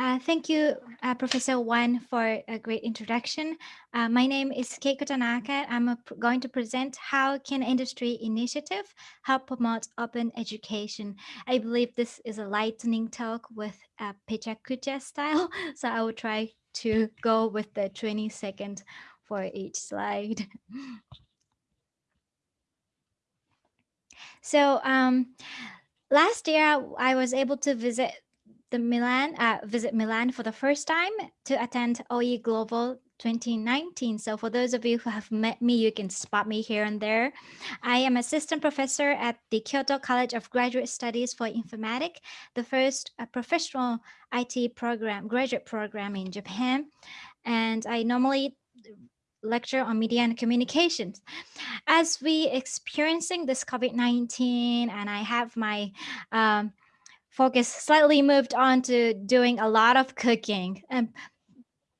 Uh, thank you, uh, Professor Wan, for a great introduction. Uh, my name is Keiko Tanaka. I'm going to present how can industry initiative help promote open education. I believe this is a lightning talk with a pecha kucha style, so I will try to go with the 20 seconds for each slide. so um, last year, I was able to visit the Milan, uh, visit Milan for the first time to attend OE Global 2019. So for those of you who have met me, you can spot me here and there. I am assistant professor at the Kyoto College of Graduate Studies for Informatics, the first uh, professional IT program, graduate program in Japan. And I normally lecture on media and communications. As we experiencing this COVID-19 and I have my um, focus slightly moved on to doing a lot of cooking. And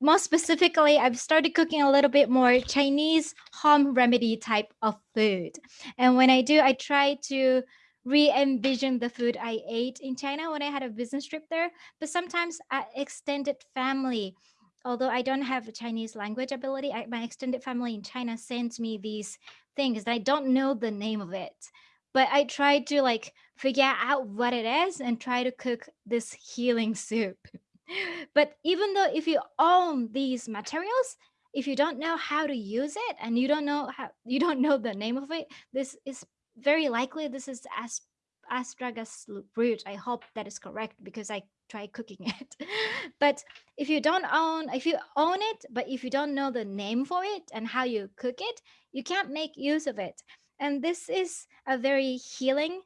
more specifically, I've started cooking a little bit more Chinese home remedy type of food. And when I do, I try to re-envision the food I ate in China when I had a business trip there. But sometimes extended family, although I don't have a Chinese language ability, I, my extended family in China sends me these things. I don't know the name of it but I tried to like figure out what it is and try to cook this healing soup. but even though if you own these materials, if you don't know how to use it and you don't know how you don't know the name of it, this is very likely this is as astragalus root. I hope that is correct because I try cooking it. but if you don't own, if you own it, but if you don't know the name for it and how you cook it, you can't make use of it. And this is a very healing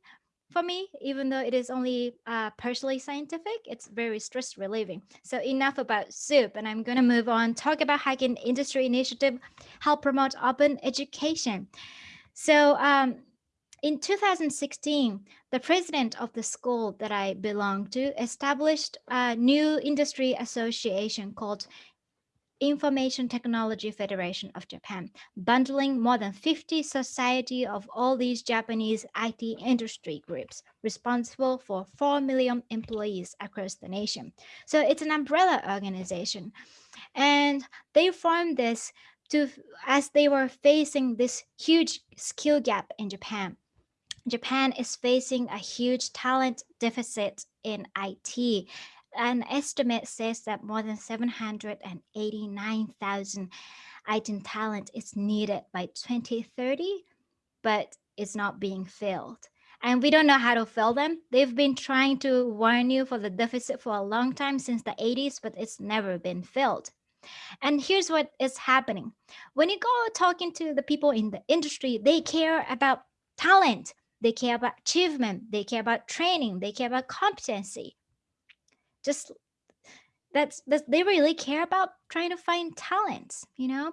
for me, even though it is only uh, partially scientific, it's very stress relieving. So enough about soup, and I'm going to move on, talk about can industry initiative help promote open education. So um, in 2016, the president of the school that I belong to established a new industry association called Information Technology Federation of Japan, bundling more than 50 society of all these Japanese IT industry groups responsible for 4 million employees across the nation. So it's an umbrella organization. And they formed this to as they were facing this huge skill gap in Japan. Japan is facing a huge talent deficit in IT an estimate says that more than 789,000 IT talent is needed by 2030, but it's not being filled. And we don't know how to fill them. They've been trying to warn you for the deficit for a long time since the 80s, but it's never been filled. And here's what is happening. When you go talking to the people in the industry, they care about talent. They care about achievement. They care about training. They care about competency just that's, that's they really care about trying to find talents, you know?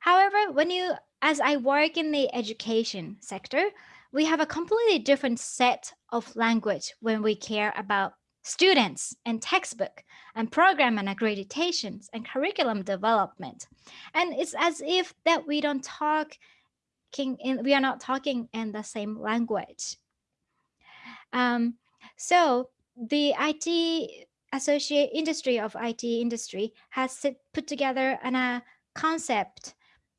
However, when you, as I work in the education sector, we have a completely different set of language when we care about students and textbook and program and accreditations and curriculum development. And it's as if that we don't talk in, we are not talking in the same language. Um, so the IT associate industry of IT industry has put together a uh, concept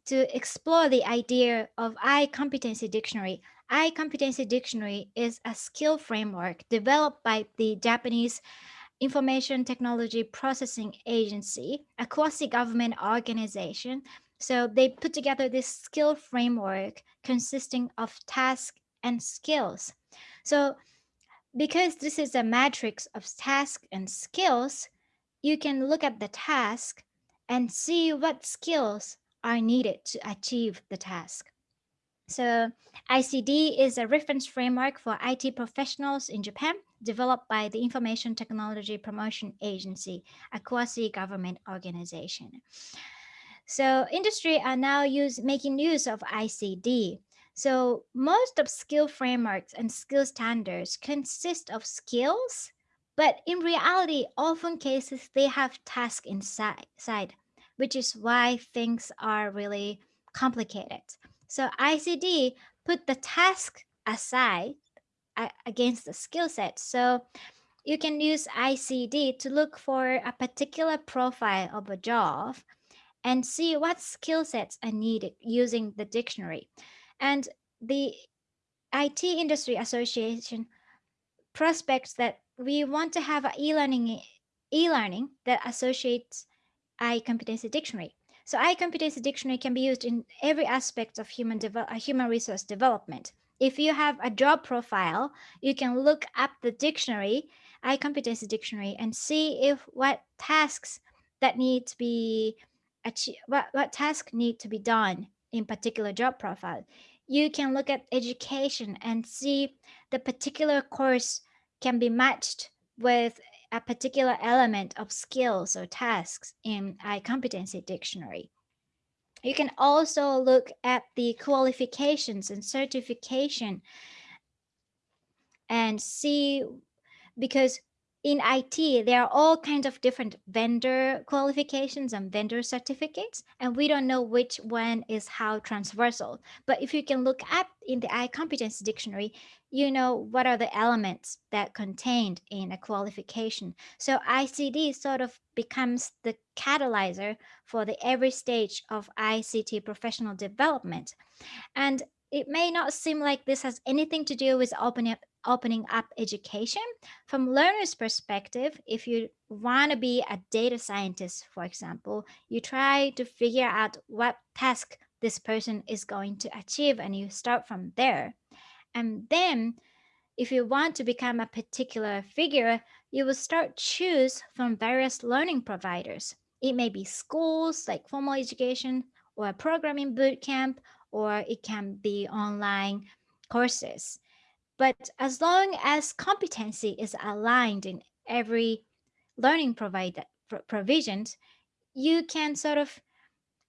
to explore the idea of I competency dictionary. I competency dictionary is a skill framework developed by the Japanese Information Technology Processing Agency, a quasi-government organization. So they put together this skill framework consisting of tasks and skills. So because this is a matrix of tasks and skills, you can look at the task and see what skills are needed to achieve the task. So ICD is a reference framework for IT professionals in Japan, developed by the Information Technology Promotion Agency, a quasi-government organization. So industry are now use, making use of ICD so most of skill frameworks and skill standards consist of skills, but in reality, often cases they have tasks inside, which is why things are really complicated. So ICD put the task aside uh, against the skill set. So you can use ICD to look for a particular profile of a job and see what skill sets are needed using the dictionary. And the IT Industry Association prospects that we want to have e-learning e-learning that associates I-competency dictionary. So I-competency dictionary can be used in every aspect of human, uh, human resource development. If you have a job profile, you can look up the dictionary, I-competency dictionary, and see if what tasks that need to be what, what tasks need to be done in particular job profile. You can look at education and see the particular course can be matched with a particular element of skills or tasks in I-competency dictionary. You can also look at the qualifications and certification and see because in IT, there are all kinds of different vendor qualifications and vendor certificates, and we don't know which one is how transversal. But if you can look up in the I-competency dictionary, you know what are the elements that contained in a qualification. So ICD sort of becomes the catalyzer for the every stage of ICT professional development. And it may not seem like this has anything to do with opening up opening up education. From learner's perspective, if you want to be a data scientist, for example, you try to figure out what task this person is going to achieve and you start from there. And then if you want to become a particular figure, you will start choose from various learning providers. It may be schools like formal education or a programming boot camp, or it can be online courses. But as long as competency is aligned in every learning provider, provisions, you can sort of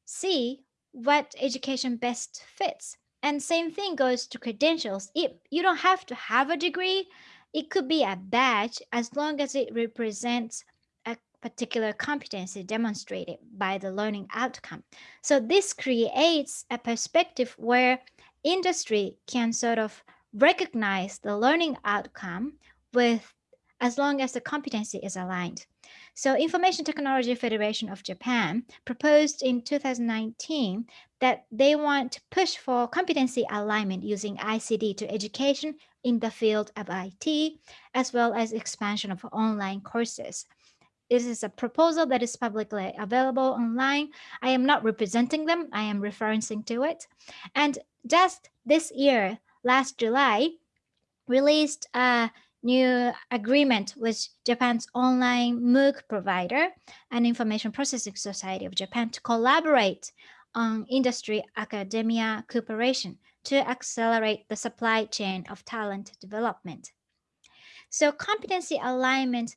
see what education best fits. And same thing goes to credentials. It, you don't have to have a degree. It could be a badge as long as it represents a particular competency demonstrated by the learning outcome. So this creates a perspective where industry can sort of recognize the learning outcome with as long as the competency is aligned. So Information Technology Federation of Japan proposed in 2019 that they want to push for competency alignment using ICD to education in the field of IT, as well as expansion of online courses. This is a proposal that is publicly available online. I am not representing them. I am referencing to it. And just this year, last July released a new agreement with Japan's online MOOC provider and Information Processing Society of Japan to collaborate on industry academia cooperation to accelerate the supply chain of talent development. So competency alignment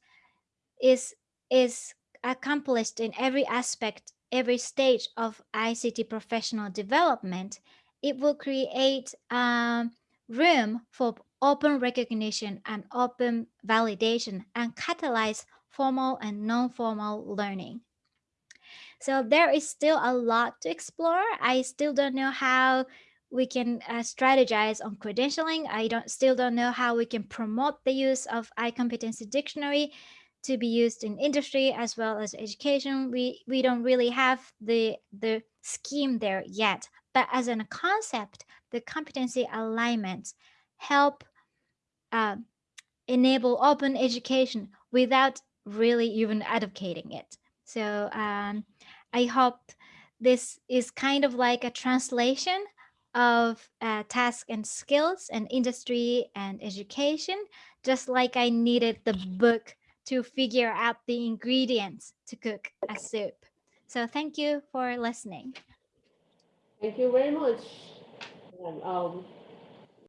is, is accomplished in every aspect, every stage of ICT professional development it will create um, room for open recognition and open validation and catalyze formal and non-formal learning. So there is still a lot to explore. I still don't know how we can uh, strategize on credentialing. I don't still don't know how we can promote the use of I-competency dictionary to be used in industry as well as education. We we don't really have the the scheme there yet. But as a concept, the competency alignments help uh, enable open education without really even advocating it. So um, I hope this is kind of like a translation of uh, and skills and industry and education, just like I needed the book to figure out the ingredients to cook a soup. So thank you for listening. Thank you very much. Um,